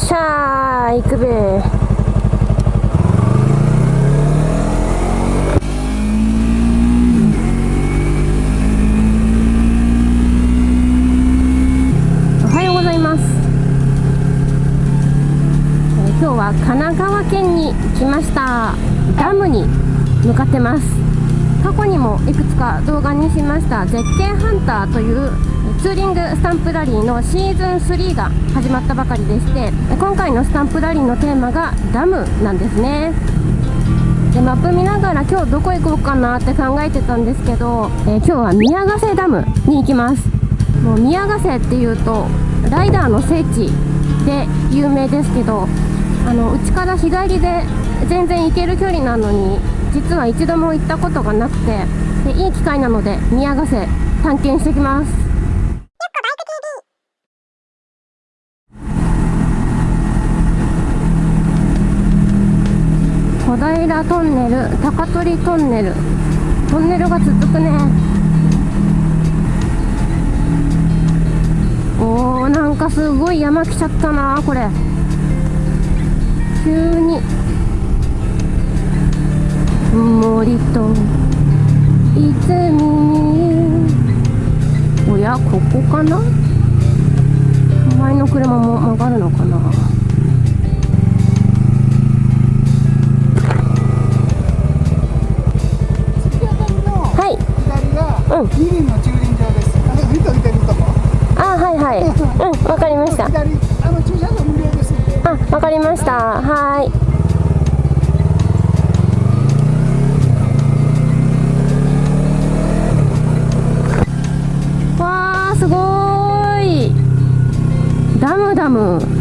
しゃー行くべ。おはようございます。えー今日は神奈川県に来ました。ダムに向かってます。過去にもいくつか動画にしました。絶景ハンターというツーリングスタンプラリーのシーズン3が始まったばかりでして今回のスタンプラリーのテーマがダムなんですね。でマップ見ながら今日どこ行こうかなって考えてたんですけど、えー今日は宮ヶ瀬ダムに行きます。もう宮ヶ瀬っていうとライダーの聖地で有名ですけどあのうちから日帰りで全然行ける距離なのに実は一度も行ったことがなくてでいい機会なので宮ヶ瀬探検してきます。平トンネル高取トンネル。トンネルが続くね。おーなんかすごい山来ちゃったなこれ。急に。森と泉。におやここかな？前の車も曲がるのかな？うん二輪の駐輪場です。あ見と見てるとこ。あはいはいうんわかりました左あの駐車場無料ですんで。あわかりましたはいわーすごいダムダム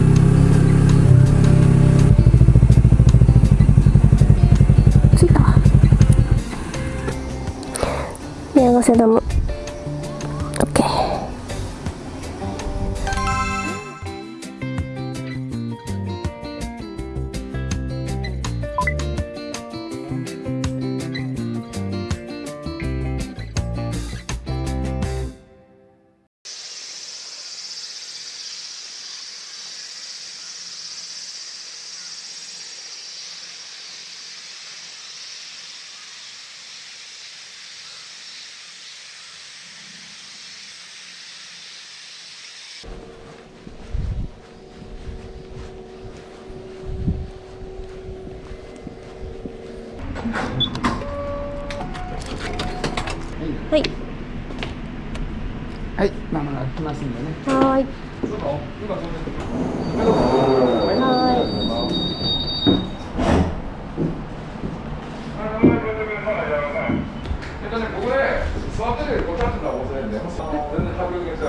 宮ヶ瀬ダムはい。はい、まもなく来ますんでね。はーい。はい。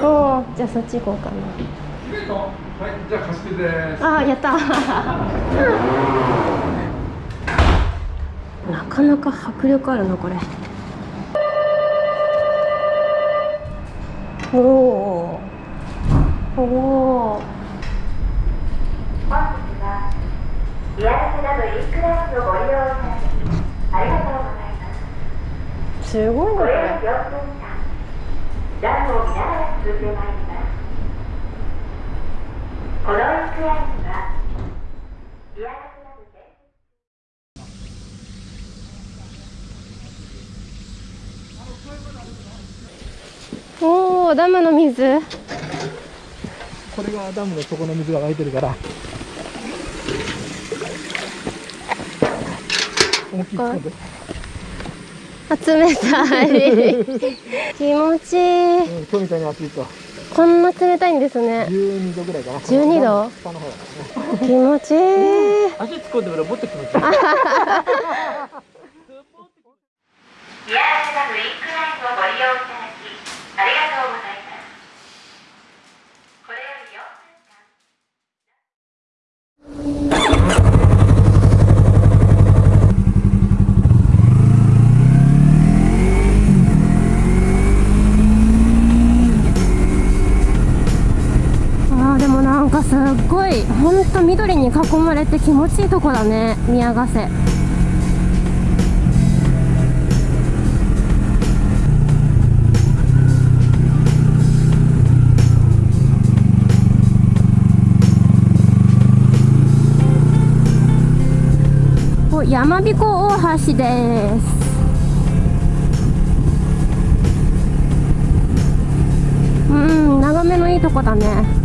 おーじゃあそっち行こうかな。はい、じゃあ貸し切りです。あーやった。なかなか迫力あるなこれおおおお本日はリアルセダムインクラインのご利用いただきありがとうございます。ごいなこれ、を見ながら進んでまいります。このインクラインは、宮ヶ瀬ダム全おおダムの水？これがダムの底の水が湧いてるから。思い突っ冷たい 気持ちいいうん、今日みたいに暑いと。こんな冷たいんですね12度ぐらいかな。12度？気持ちいい足突っ込んで俺もっと気持ちいい。すっごい本当緑に囲まれて気持ちいいとこだね宮ヶ瀬。やまびこ大橋です。うん眺めのいいとこだね。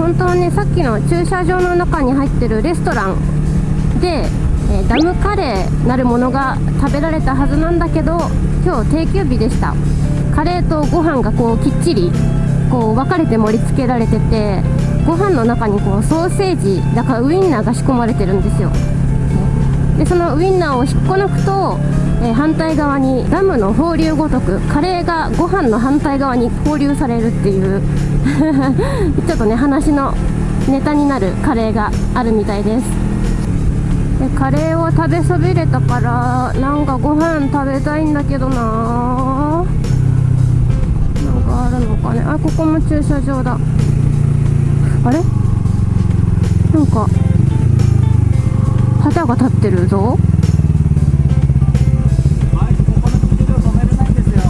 本当はねさっきの駐車場の中に入ってるレストランで、えー、ダムカレーなるものが食べられたはずなんだけど今日定休日でした。カレーとご飯がこうきっちりこう分かれて盛り付けられててご飯の中にこうソーセージだからウインナーが仕込まれてるんですよ。でそのウインナーを引っこ抜くと、えー、反対側にダムの放流ごとくカレーがご飯の反対側に放流されるっていう ちょっとね話のネタになるカレーがあるみたいです。でカレーを食べそびれたからなんかご飯食べたいんだけどななんかあるのかね。あここも駐車場だ。あれ？なんか旗が立ってるぞ。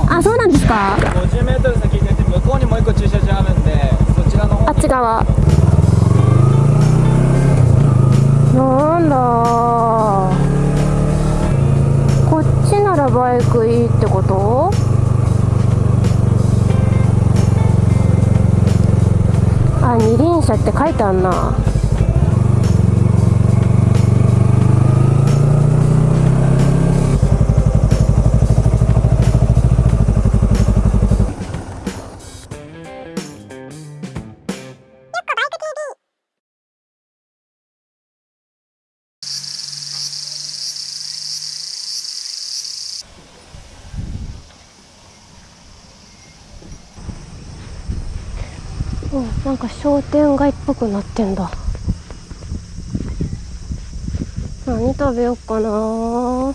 あそうなんですか？50メートル先に出て向こうにもう一個駐車場あるんで、そちらの方あっち側。なんだ。こっちならバイクいいってこと？あ二輪車って書いてあんななんか商店街っぽくなってんだ。何食べようかな。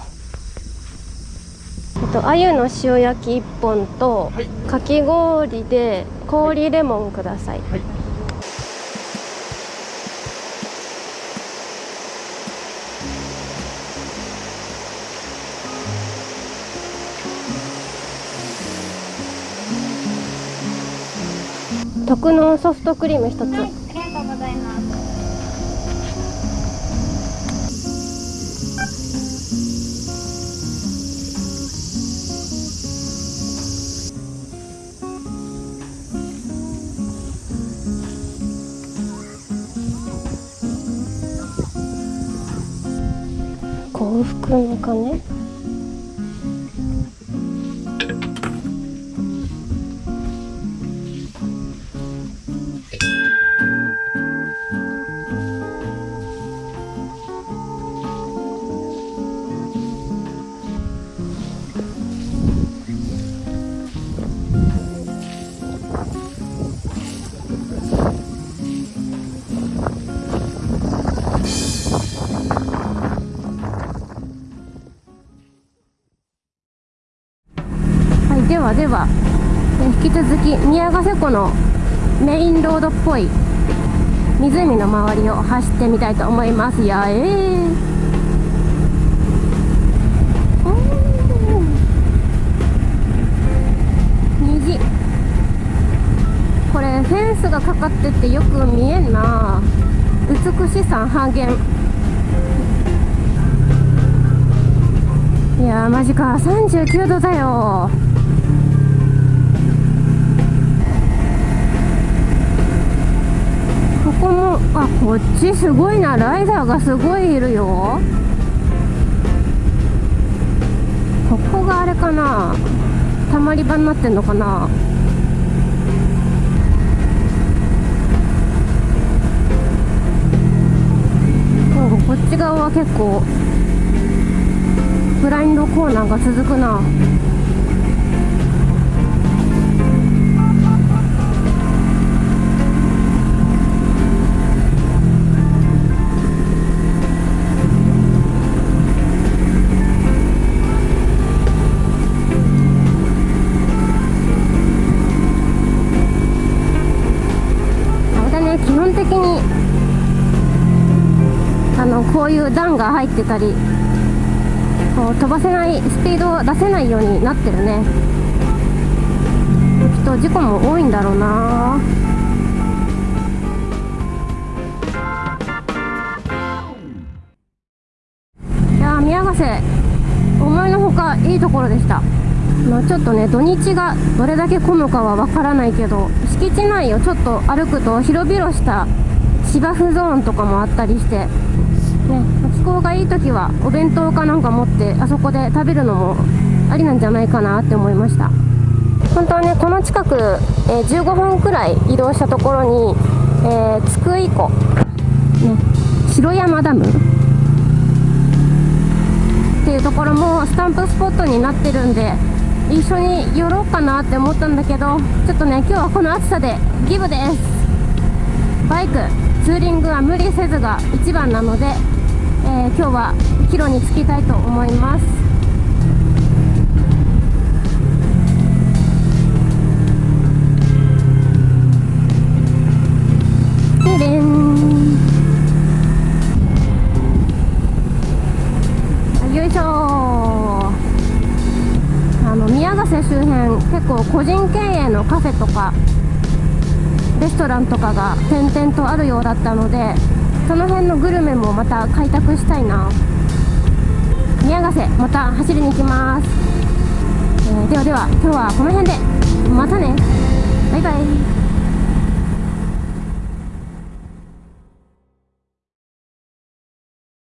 えっと鮎の塩焼き1本と、はい。かき氷で氷レモンください、はい特納ソフトクリーム一つ、はいありがとうございます。幸福の鐘？では引き続き宮ヶ瀬湖のメインロードっぽい湖の周りを走ってみたいと思います。やえー。虹。これフェンスがかかっててよく見えんな。美しさ半減。いやーマジか。39度だよ。ここもあこっちすごいな。ライダーがすごいいるよ。ここがあれかな。たまり場になってんのかな。こっち側は結構ブラインドコーナーが続くな。本的にあのこういう段が入ってたりこう飛ばせないスピードを出せないようになってるね。きっと事故も多いんだろうな。いや、見宮ヶ瀬思いのほかいいところでした。まあちょっとね土日がどれだけ混むかはわからないけど敷地内をちょっと歩くと広々した芝生ゾーンとかもあったりして、ね、気候がいい時はお弁当かなんか持ってあそこで食べるのもありなんじゃないかなって思いました。本当はねこの近く、えー15分くらい移動したところに、えー津久井湖、ね、城山ダムっていうところもスタンプスポットになってるんで一緒に寄ろうかなって思ったんだけどちょっとね今日はこの暑さでギブです。バイクツーリングは無理せずが一番なので、えー今日は帰路に着きたいと思います。結構個人経営のカフェとかレストランとかが点々とあるようだったのでその辺のグルメもまた開拓したいな。宮ヶ瀬また走りに行きます、えーではでは今日はこの辺で。またね。バイバイ。